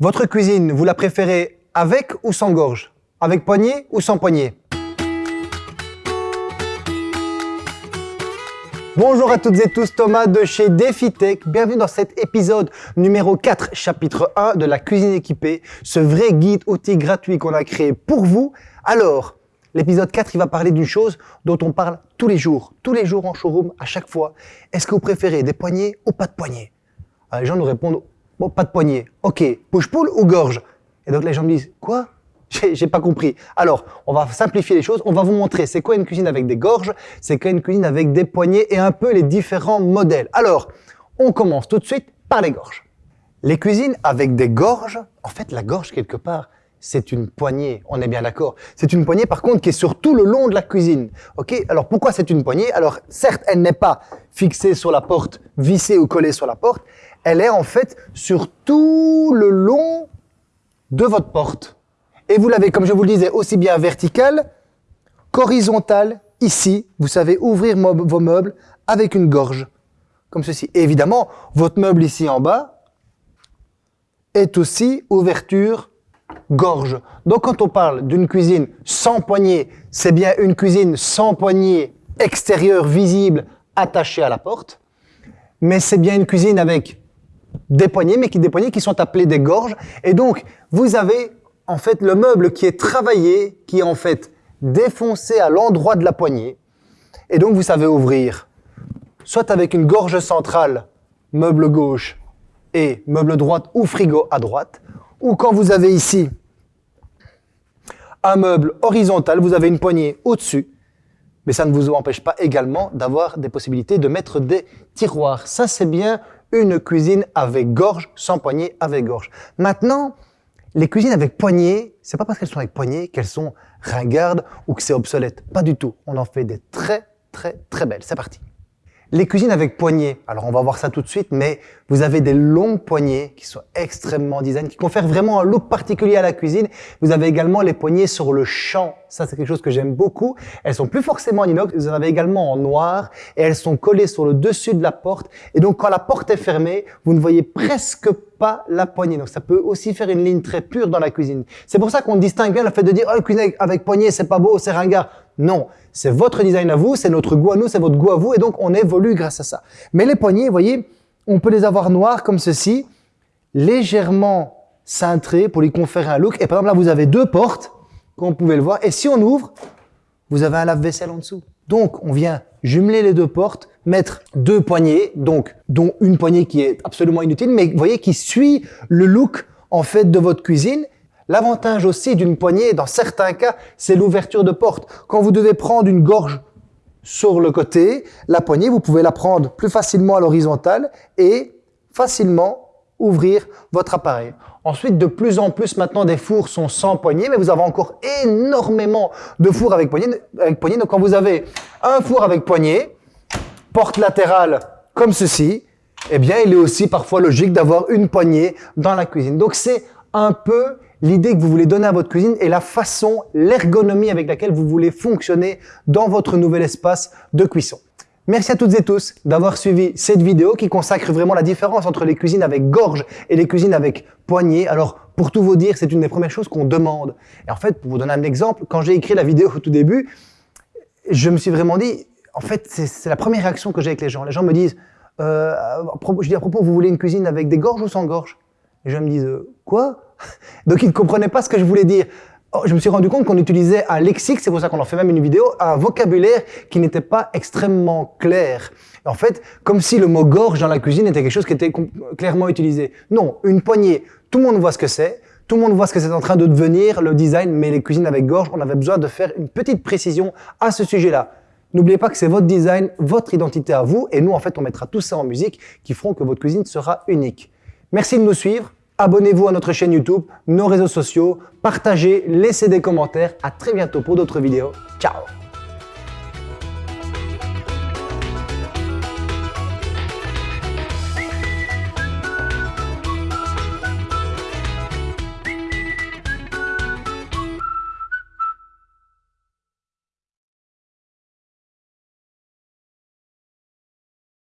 Votre cuisine, vous la préférez avec ou sans gorge? Avec poignée ou sans poignée Bonjour à toutes et tous, Thomas de chez DefiTech. Bienvenue dans cet épisode numéro 4, chapitre 1 de la cuisine équipée, ce vrai guide outil gratuit qu'on a créé pour vous. Alors, l'épisode 4, il va parler d'une chose dont on parle tous les jours, tous les jours en showroom, à chaque fois. Est-ce que vous préférez des poignées ou pas de poignées? Les gens nous répondent, bon, pas de poignées. Ok, push-pull ou gorge? Et donc les gens me disent, quoi? J'ai pas compris. Alors, on va simplifier les choses. On va vous montrer c'est quoi une cuisine avec des gorges, c'est quoi une cuisine avec des poignées et un peu les différents modèles? Alors, on commence tout de suite par les gorges. Les cuisines avec des gorges, en fait, la gorge, quelque part, c'est une poignée, on est bien d'accord. C'est une poignée, par contre, qui est sur tout le long de la cuisine. Ok? Alors, pourquoi c'est une poignée? Alors, certes, elle n'est pas fixée sur la porte, vissée ou collée sur la porte. Elle est, en fait, sur tout le long de votre porte. Et vous l'avez, comme je vous le disais, aussi bien vertical qu'horizontal. Ici, vous savez ouvrir vos meubles avec une gorge, comme ceci. Évidemment, votre meuble ici en bas est aussi ouverture gorge. Donc quand on parle d'une cuisine sans poignée, c'est bien une cuisine sans poignée extérieure visible attachée à la porte, mais c'est bien une cuisine avec des poignées, mais qui des poignées qui sont appelées des gorges. Et donc, vous avez en fait le meuble qui est travaillé, qui est en fait défoncé à l'endroit de la poignée. Et donc vous savez ouvrir, soit avec une gorge centrale, meuble gauche et meuble droite ou frigo à droite, ou quand vous avez ici un meuble horizontal, vous avez une poignée au-dessus, mais ça ne vous empêche pas également d'avoir des possibilités de mettre des tiroirs. Ça, c'est bien une cuisine avec gorge, sans poignée, avec gorge. Maintenant, les cuisines avec poignée, c'est pas parce qu'elles sont avec poignée qu'elles sont ringardes ou que c'est obsolète. Pas du tout. On en fait des très, très, très belles. C'est parti. Les cuisines avec poignées, alors on va voir ça tout de suite, mais vous avez des longues poignées qui sont extrêmement design, qui confèrent vraiment un look particulier à la cuisine. Vous avez également les poignées sur le champ. Ça, c'est quelque chose que j'aime beaucoup. Elles sont plus forcément en inox, vous en avez également en noir et elles sont collées sur le dessus de la porte. Et donc, quand la porte est fermée, vous ne voyez presque pas la poignée. Donc, ça peut aussi faire une ligne très pure dans la cuisine. C'est pour ça qu'on distingue bien le fait de dire, oh, cuisine avec poignée, c'est pas beau, c'est ringard. Non, c'est votre design à vous, c'est notre goût à nous, c'est votre goût à vous, et donc on évolue grâce à ça. Mais les poignées, vous voyez, on peut les avoir noirs comme ceci, légèrement cintrés pour lui conférer un look. Et par exemple, là, vous avez deux portes, comme vous pouvez le voir, et si on ouvre, vous avez un lave-vaisselle en dessous. Donc, on vient jumeler les deux portes, mettre deux poignées, donc dont une poignée qui est absolument inutile, mais vous voyez qui suit le look en fait de votre cuisine L'avantage aussi d'une poignée, dans certains cas, c'est l'ouverture de porte. Quand vous devez prendre une gorge sur le côté, la poignée, vous pouvez la prendre plus facilement à l'horizontale et facilement ouvrir votre appareil. Ensuite, de plus en plus maintenant, des fours sont sans poignée, mais vous avez encore énormément de fours avec poignée. Donc quand vous avez un four avec poignée, porte latérale comme ceci, eh bien, il est aussi parfois logique d'avoir une poignée dans la cuisine. Donc c'est un peu l'idée que vous voulez donner à votre cuisine et la façon, l'ergonomie avec laquelle vous voulez fonctionner dans votre nouvel espace de cuisson. Merci à toutes et tous d'avoir suivi cette vidéo qui consacre vraiment la différence entre les cuisines avec gorge et les cuisines avec poignée. Alors, pour tout vous dire, c'est une des premières choses qu'on demande. Et en fait, pour vous donner un exemple, quand j'ai écrit la vidéo au tout début, je me suis vraiment dit, en fait, c'est la première réaction que j'ai avec les gens. Les gens me disent, euh, je dis à propos, vous voulez une cuisine avec des gorges ou sans gorge? Et je me dis, euh, quoi? Donc ils ne comprenaient pas ce que je voulais dire. Oh, je me suis rendu compte qu'on utilisait un lexique, c'est pour ça qu'on en fait même une vidéo, un vocabulaire qui n'était pas extrêmement clair. En fait, comme si le mot gorge dans la cuisine était quelque chose qui était clairement utilisé. Non, une poignée, tout le monde voit ce que c'est, tout le monde voit ce que c'est en train de devenir, le design, mais les cuisines avec gorge, on avait besoin de faire une petite précision à ce sujet-là. N'oubliez pas que c'est votre design, votre identité à vous, et nous, en fait, on mettra tout ça en musique qui feront que votre cuisine sera unique. Merci de nous suivre. Abonnez-vous à notre chaîne YouTube, nos réseaux sociaux, partagez, laissez des commentaires. À très bientôt pour d'autres vidéos. Ciao